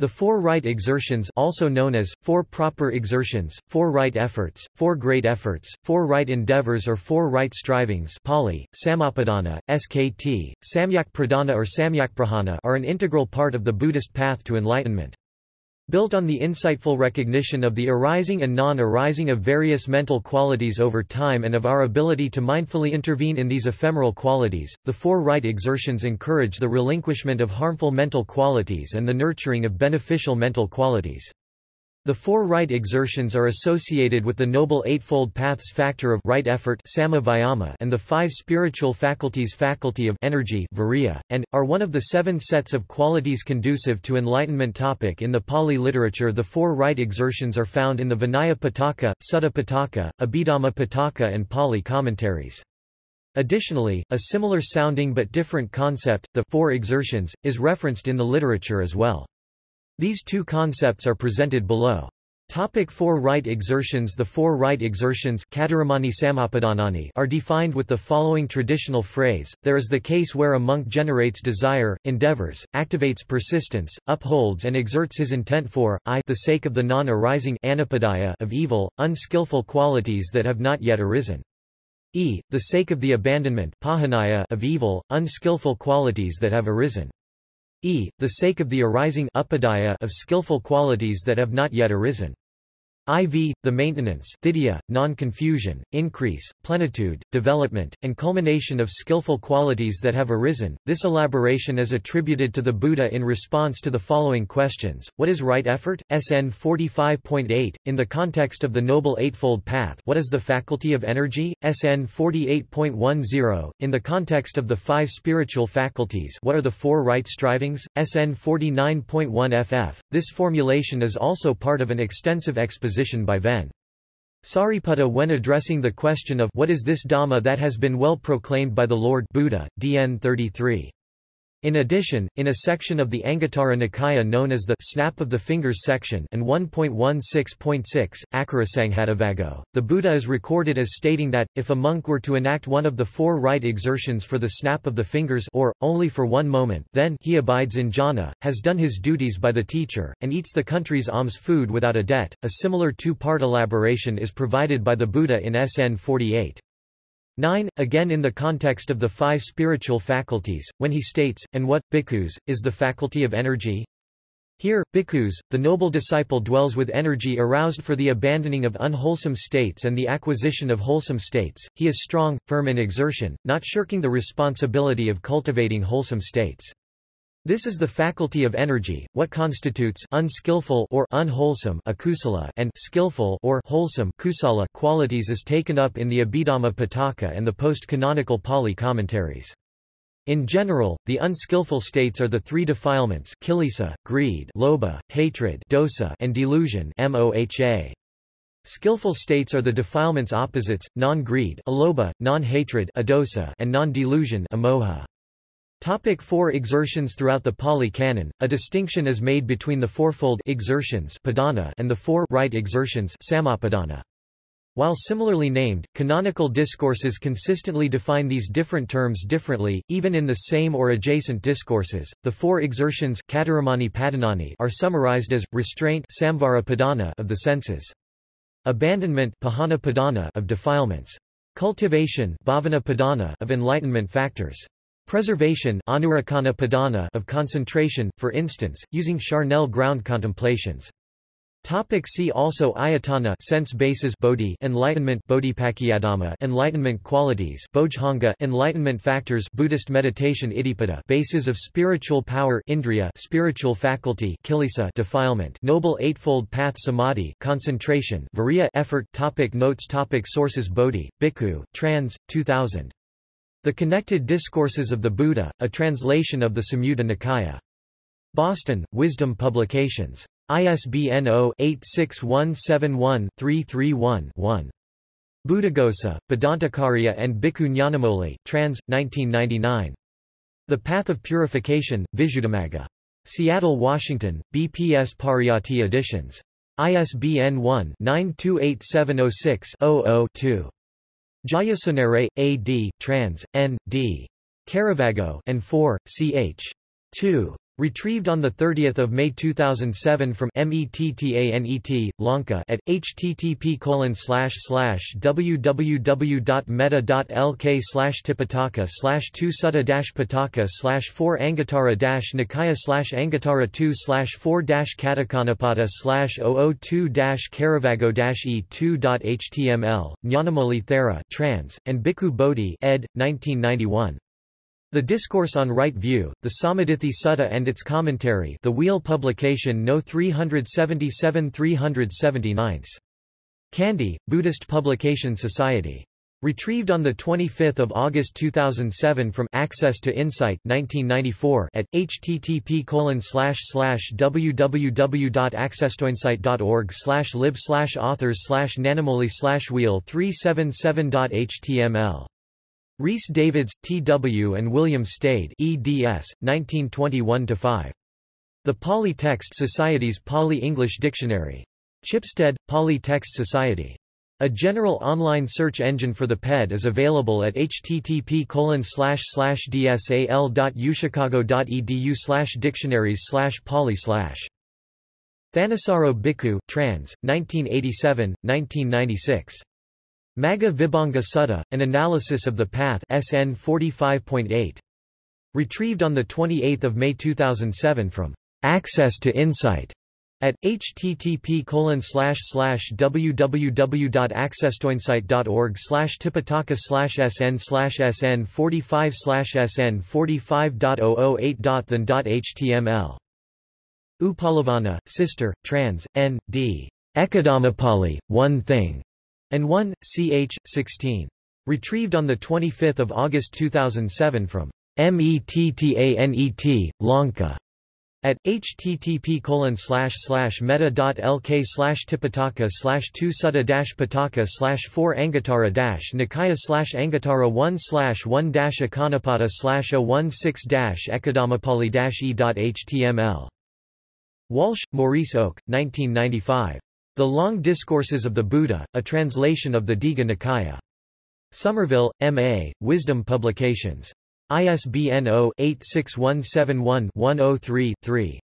The four right exertions also known as, four proper exertions, four right efforts, four great efforts, four right endeavors or four right strivings Pali, Sammappadhana, SKT, Samyak Pradhana or Samyak Prahana are an integral part of the Buddhist path to enlightenment. Built on the insightful recognition of the arising and non-arising of various mental qualities over time and of our ability to mindfully intervene in these ephemeral qualities, the four right exertions encourage the relinquishment of harmful mental qualities and the nurturing of beneficial mental qualities. The four right exertions are associated with the Noble Eightfold Path's factor of right effort and the five spiritual faculties faculty of energy and, are one of the seven sets of qualities conducive to enlightenment topic in the Pali literature the four right exertions are found in the Vinaya Pitaka, Sutta Pitaka, Abhidhamma Pitaka and Pali commentaries. Additionally, a similar sounding but different concept, the four exertions, is referenced in the literature as well. These two concepts are presented below. Topic four right exertions The four right exertions are defined with the following traditional phrase, there is the case where a monk generates desire, endeavors, activates persistence, upholds and exerts his intent for, i the sake of the non-arising of evil, unskillful qualities that have not yet arisen. e. the sake of the abandonment of evil, unskillful qualities that have arisen e. the sake of the arising of skillful qualities that have not yet arisen. IV, the maintenance non-confusion, increase, plenitude, development, and culmination of skillful qualities that have arisen. This elaboration is attributed to the Buddha in response to the following questions. What is right effort? SN 45.8. In the context of the Noble Eightfold Path, what is the faculty of energy? SN 48.10. In the context of the five spiritual faculties, what are the four right strivings? SN 49.1 FF. This formulation is also part of an extensive exposition by Ven. Sariputta when addressing the question of what is this Dhamma that has been well proclaimed by the Lord Buddha, DN 33. In addition, in a section of the Anguttara Nikaya known as the Snap of the Fingers section and 1.16.6, Accharasanghatavaggo, the Buddha is recorded as stating that, if a monk were to enact one of the four right exertions for the snap of the fingers or, only for one moment then he abides in jhana, has done his duties by the teacher, and eats the country's alms food without a debt. A similar two-part elaboration is provided by the Buddha in SN 48. 9. Again in the context of the five spiritual faculties, when he states, and what, bhikkhus, is the faculty of energy? Here, bhikkhus, the noble disciple dwells with energy aroused for the abandoning of unwholesome states and the acquisition of wholesome states, he is strong, firm in exertion, not shirking the responsibility of cultivating wholesome states. This is the faculty of energy, what constitutes unskillful or unwholesome akusala and skillful or wholesome kusala qualities is taken up in the Abhidhamma Pitaka and the post-canonical Pali commentaries. In general, the unskillful states are the three defilements kilesa, greed lobha, hatred dosa, and delusion moha. Skillful states are the defilements opposites, non-greed non-hatred and non-delusion amoha. Topic four exertions Throughout the Pali Canon, a distinction is made between the fourfold exertions padhana and the four right exertions sammappadhana. While similarly named, canonical discourses consistently define these different terms differently, even in the same or adjacent discourses. The four exertions are summarized as restraint of the senses, abandonment of defilements, cultivation of enlightenment factors. Preservation of concentration, for instance, using charnel ground contemplations. Topic see also Ayatana sense bases bodhi enlightenment bodhipakkhiyadhamma enlightenment qualities bodhanga enlightenment factors Buddhist meditation iddhipada bases of spiritual power indriya spiritual faculty kilesa defilement noble eightfold path samadhi concentration viriya effort topic notes topic sources bodhi bhikkhu trans 2000 the Connected Discourses of the Buddha, a translation of the Samyutta Nikaya. Boston, Wisdom Publications. ISBN 0-86171-331-1. Buddhaghosa, Bhadantacariya and Bhikkhu trans. 1999. The Path of Purification, Visuddhimagga. Seattle, Washington, BPS Pariyatti Editions. ISBN 1-928706-00-2. Jayasundere, A. D., trans. N. D. Caravaggo and 4, ch. 2. Retrieved on 30 May 2007 from METTANET, Lanka at http www.metta.lk slash tipitaka slash 2 sutta pitaka slash 4 anguttara nikaya slash anguttara 2 slash 4 catukkanipata slash 002 caravaggo e2.html, Nyanamoli Thera trans, and Bhikkhu Bodhi ed. 1991. The Discourse on Right View, the Sammaditthi Sutta and its Commentary The Wheel Publication No 377-379. Kandy, Buddhist Publication Society. Retrieved on 25 August 2007 from Access to Insight 1994 at http www.accesstoinsight.org lib authors nanamoli wheel 377.html Rhys Davids, T.W. and William Stede eds. 1921-5. The Pali Text Society's Pali-English Dictionary. Chipstead, Pali Text Society. A general online search engine for the PED is available at http dsal.uchicago.edu dictionaries pali Thanissaro Bhikkhu trans, 1987, 1996. Magga Vibhanga Sutta, An Analysis of the Path SN 45.8. Retrieved on 28 May 2007 from Access to Insight at http www.accesstoinsight.org tipitaka sn sn 45 sn 45.008.than.html Upalavanna, Sister, trans, N. D. Ekadhammapali, One Thing and 1, ch. 16. Retrieved on 25 August 2007 from METTANET, Lanka. At http metta.lk slash tipitaka slash 2 sutta pitaka slash 4 anguttara nikaya slash anguttara 1 slash 1 ekakanipata slash 016 ekadhammapali e.html. Walsh, Maurice Oak, 1995. The Long Discourses of the Buddha, a translation of the Digha Nikaya. Somerville, M.A., Wisdom Publications. ISBN 0-86171-103-3.